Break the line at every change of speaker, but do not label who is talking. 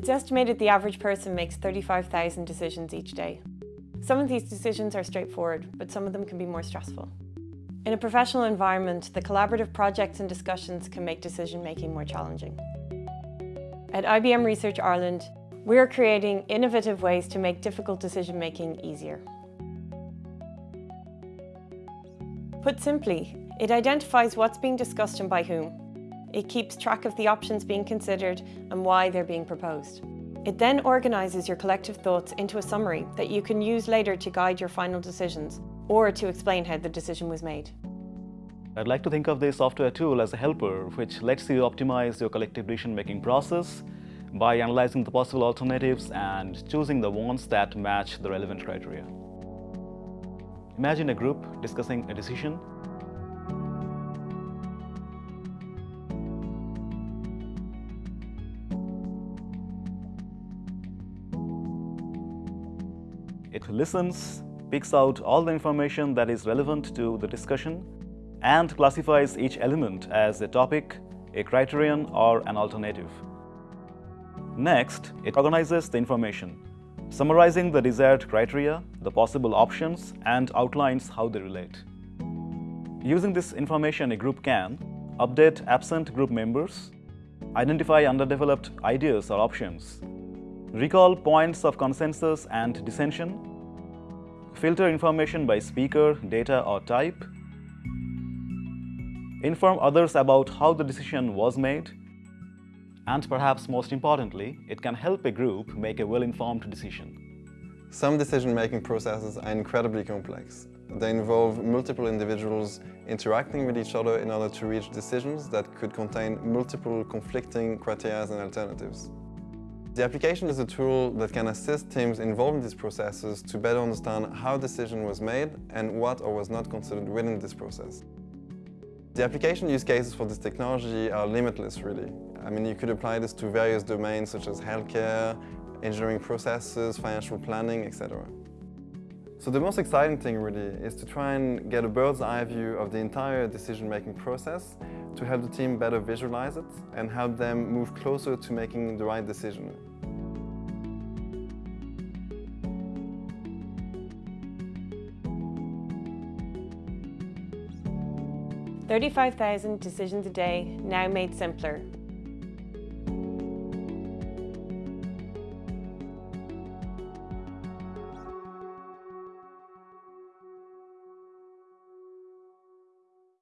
It's estimated the average person makes 35,000 decisions each day. Some of these decisions are straightforward, but some of them can be more stressful. In a professional environment, the collaborative projects and discussions can make decision-making more challenging. At IBM Research Ireland, we're creating innovative ways to make difficult decision-making easier. Put simply, it identifies what's being discussed and by whom. It keeps track of the options being considered and why they're being proposed. It then organises your collective thoughts into a summary that you can use later to guide your final decisions or to explain how the decision was made.
I'd like to think of this software tool as a helper which lets you optimize your collective decision-making process by analyzing the possible alternatives and choosing the ones that match the relevant criteria. Imagine a group discussing a decision It listens, picks out all the information that is relevant to the discussion, and classifies each element as a topic, a criterion, or an alternative. Next, it organizes the information, summarizing the desired criteria, the possible options, and outlines how they relate. Using this information, a group can update absent group members, identify underdeveloped ideas or options, recall points of consensus and dissension, filter information by speaker, data or type, inform others about how the decision was made, and perhaps most importantly, it can help a group make a well-informed decision.
Some decision-making processes are incredibly complex. They involve multiple individuals interacting with each other in order to reach decisions that could contain multiple conflicting criteria and alternatives. The application is a tool that can assist teams involved in these processes to better understand how a decision was made and what or was not considered within this process. The application use cases for this technology are limitless, really. I mean, you could apply this to various domains such as healthcare, engineering processes, financial planning, etc. So the most exciting thing really is to try and get a bird's eye view of the entire decision-making process to help the team better visualize it and help them move closer to making the right decision.
Thirty-five thousand decisions a day, now made simpler